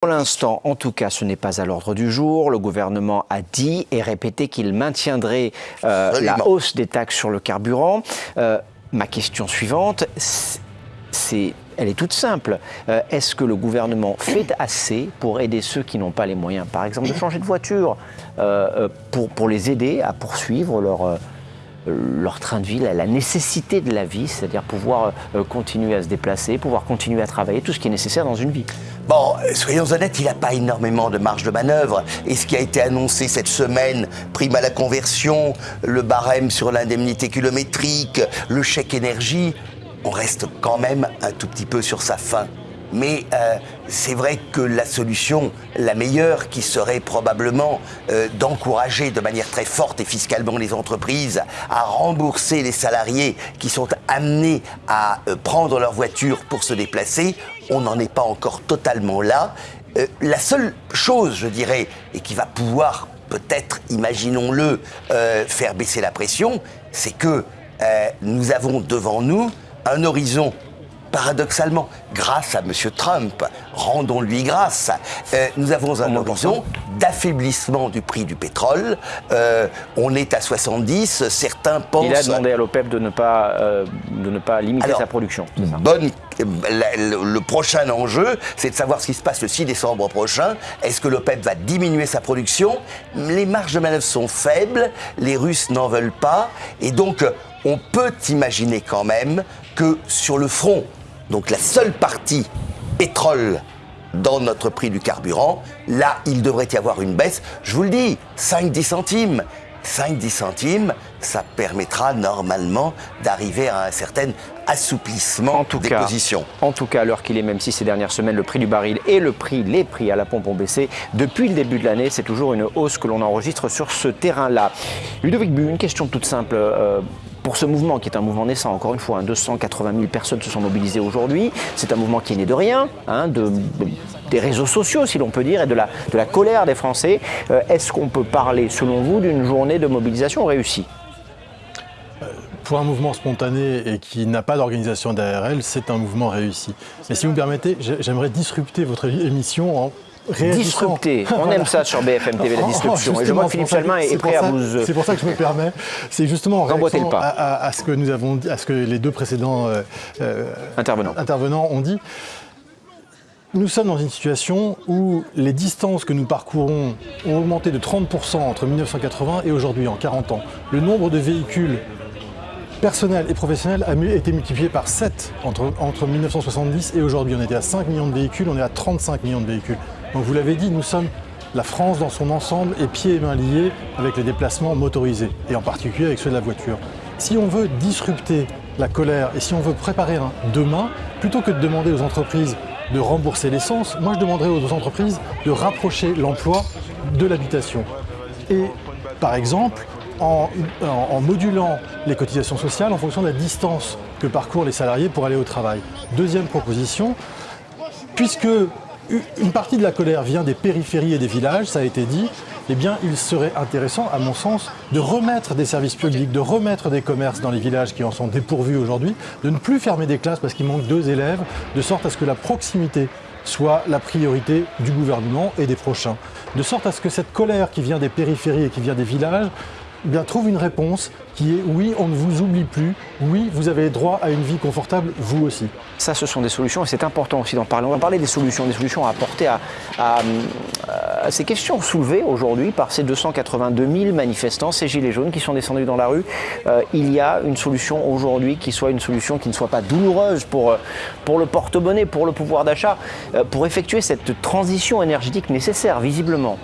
Pour l'instant, en tout cas, ce n'est pas à l'ordre du jour. Le gouvernement a dit et répété qu'il maintiendrait euh, la hausse des taxes sur le carburant. Euh, ma question suivante, c'est elle est toute simple. Euh, est-ce que le gouvernement fait assez pour aider ceux qui n'ont pas les moyens, par exemple, de changer de voiture, pour, pour, les aider à poursuivre leur, leur train de vie, la nécessité de la vie, c'est-à-dire pouvoir euh, continuer à se déplacer, pouvoir continuer à travailler, tout ce qui est nécessaire dans une vie. Bon, soyons honnêtes, il n'a pas énormément de marge de manœuvre. Et ce qui a été annoncé cette semaine, prime à la conversion, le barème sur l'indemnité kilométrique, le chèque énergie, on reste quand même un tout petit peu sur sa fin. Mais euh, c'est vrai que la solution, la meilleure, qui serait probablement euh, d'encourager de manière très forte et fiscalement les entreprises à rembourser les salariés qui sont amenés à euh, prendre leur voiture pour se déplacer, on n'en est pas encore totalement là. la seule chose, je dirais, et qui va pouvoir peut-être, imaginons-le, faire baisser la pression, c'est que nous avons devant nous un horizon paradoxalement, grâce à M. Trump, rendons-lui grâce, euh, nous avons un horizon d'affaiblissement du prix du pétrole. Euh, on est à 70, certains pensent... Il a demandé à l'OPEP de, ne pas, euh, de ne pas limiter sa production. Bonne, le prochain enjeu, c'est de savoir ce qui se passe le 6 décembre prochain. Est-ce que l'OPEP va diminuer sa production? Les marges de manœuvre sont faibles, les Russes n'en veulent pas, et donc on peut imaginer quand même que sur le front donc la seule partie pétrole dans notre prix du carburant, là, il devrait y avoir une baisse. Je vous le dis, 5-10 centimes. 5-10 centimes, ça permettra normalement d'arriver à un certain assouplissement des positions. En tout cas, alors qu'il est, même si ces dernières semaines, le prix du baril et le prix, les prix à la pompe ont baissé, depuis le début de l'année, c'est toujours une hausse que l'on enregistre sur ce terrain-là. Ludovic Bu, une question toute simple. Euh, pour ce mouvement, qui est un mouvement naissant, encore une fois, 280 hein, 000 personnes se sont mobilisées aujourd'hui. C'est un mouvement qui est né de rien, hein, de, des réseaux sociaux, si l'on peut dire, et de la, de la colère des Français. Euh, est-ce qu'on peut parler, selon vous, d'une journée de mobilisation réussie? Euh, pour un mouvement spontané et qui n'a pas d'organisation derrière elle, c'est un mouvement réussi. Mais si vous me permettez, j'aimerais disrupter votre émission en Disrupter. On aime ça sur BFM TV, la disruption. et je vois que Philippe Chalmin est, prêt à vous. C'est pour ça que je me permets. C'est justement en réaction à, à, ce que nous avons dit, à ce que les deux précédents euh, euh, intervenants. intervenants ont dit. Nous sommes dans une situation où les distances que nous parcourons ont augmenté de 30% entre 1980 et aujourd'hui, en 40 ans. Le nombre de véhicules personnels et professionnels a été multiplié par 7 entre, entre 1970 et aujourd'hui. On était à 5 millions de véhicules, on est à 35 millions de véhicules. Donc vous l'avez dit, nous sommes la France dans son ensemble et pieds et mains liés avec les déplacements motorisés, et en particulier avec ceux de la voiture. Si on veut disrupter la colère et si on veut préparer un demain, plutôt que de demander aux entreprises de rembourser l'essence, moi je demanderais aux entreprises de rapprocher l'emploi de l'habitation. Et par exemple, en, modulant les cotisations sociales en fonction de la distance que parcourent les salariés pour aller au travail. Deuxième proposition, puisque une partie de la colère vient des périphéries et des villages, ça a été dit, eh bien, il serait intéressant, à mon sens, de remettre des services publics, de remettre des commerces dans les villages qui en sont dépourvus aujourd'hui, de ne plus fermer des classes parce qu'il manque deux élèves, de sorte à ce que la proximité soit la priorité du gouvernement et des prochains. De sorte à ce que cette colère qui vient des périphéries et qui vient des villages eh bien, trouve une réponse qui est oui, on ne vous oublie plus, oui, vous avez droit à une vie confortable, vous aussi. Ça, ce sont des solutions et c'est important aussi d'en parler. On va parler des solutions, des solutions à apporter à, ces questions soulevées aujourd'hui par ces 282 000 manifestants, ces gilets jaunes qui sont descendus dans la rue. Euh, il y a une solution aujourd'hui qui soit une solution qui ne soit pas douloureuse pour, pour le porte-monnaie, pour le pouvoir d'achat, euh, pour effectuer cette transition énergétique nécessaire, visiblement.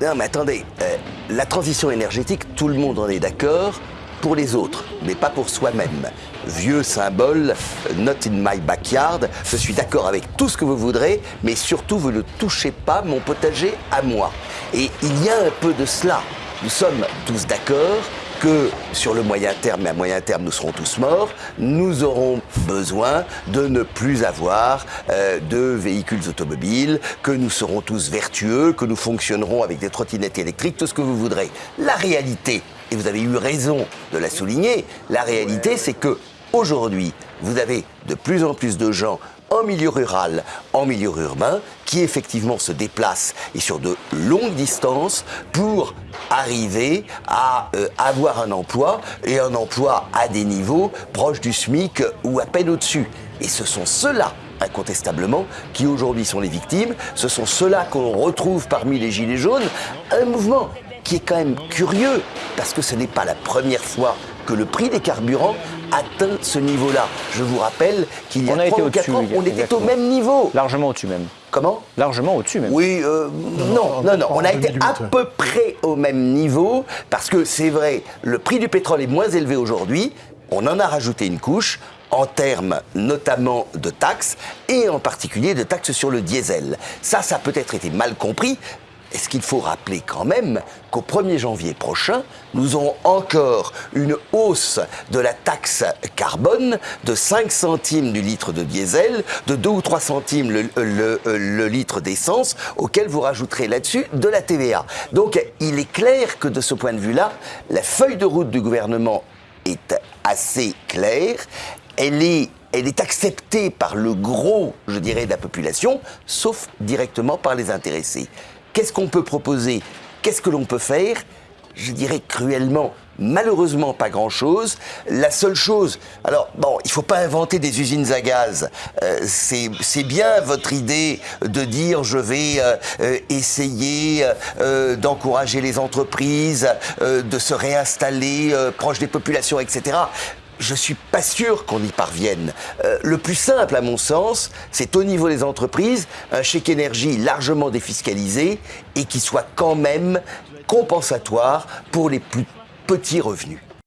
Non, mais attendez, euh, la transition énergétique, tout le monde en est d'accord pour les autres, mais pas pour soi-même. Vieux symbole, not in my backyard, je suis d'accord avec tout ce que vous voudrez, mais surtout vous ne touchez pas mon potager à moi. Et il y a un peu de cela. Nous sommes tous d'accord que sur le moyen terme, et à moyen terme nous serons tous morts, nous aurons besoin de ne plus avoir euh, de véhicules automobiles, que nous serons tous vertueux, que nous fonctionnerons avec des trottinettes électriques, tout ce que vous voudrez. La réalité, et vous avez eu raison de la souligner, la réalité c'est que aujourd'hui, vous avez de plus en plus de gens en milieu rural, en milieu urbain, qui effectivement se déplacent et sur de longues distances pour arriver à euh, avoir un emploi et un emploi à des niveaux proches du SMIC ou à peine au-dessus. Et ce sont ceux-là incontestablement, qui aujourd'hui sont les victimes. Ce sont ceux-là qu'on retrouve parmi les Gilets jaunes. Un mouvement qui est quand même curieux, parce que ce n'est pas la première fois que le prix des carburants atteint ce niveau-là. Je vous rappelle qu'il y a on 3 ou 4 ans, on était au même niveau. Largement au-dessus même. Comment? Largement au-dessus même. Oui, euh, non, non, non, On a été à peu près au même niveau, parce que c'est vrai, le prix du pétrole est moins élevé aujourd'hui, on en a rajouté une couche, en termes notamment de taxes et en particulier de taxes sur le diesel. Ça, ça a peut-être été mal compris. Est-ce qu'il faut rappeler quand même qu'au 1er janvier prochain, nous aurons encore une hausse de la taxe carbone de 5 centimes du litre de diesel, de 2 ou 3 centimes le, litre d'essence, auquel vous rajouterez là-dessus de la TVA. Donc il est clair que de ce point de vue-là, la feuille de route du gouvernement est assez claire elle est, elle est acceptée par le gros, je dirais, de la population, sauf directement par les intéressés. Qu'est-ce qu'on peut proposer? Qu'est-ce que l'on peut faire? Je dirais cruellement, malheureusement pas grand-chose. La seule chose, alors bon, il faut pas inventer des usines à gaz. Euh, c'est bien votre idée de dire je vais euh, euh, essayer d'encourager les entreprises, de se réinstaller proche des populations, etc je suis pas sûr qu'on y parvienne. Euh, le plus simple, à mon sens, c'est au niveau des entreprises, un chèque énergie largement défiscalisé et qui soit quand même compensatoire pour les plus petits revenus.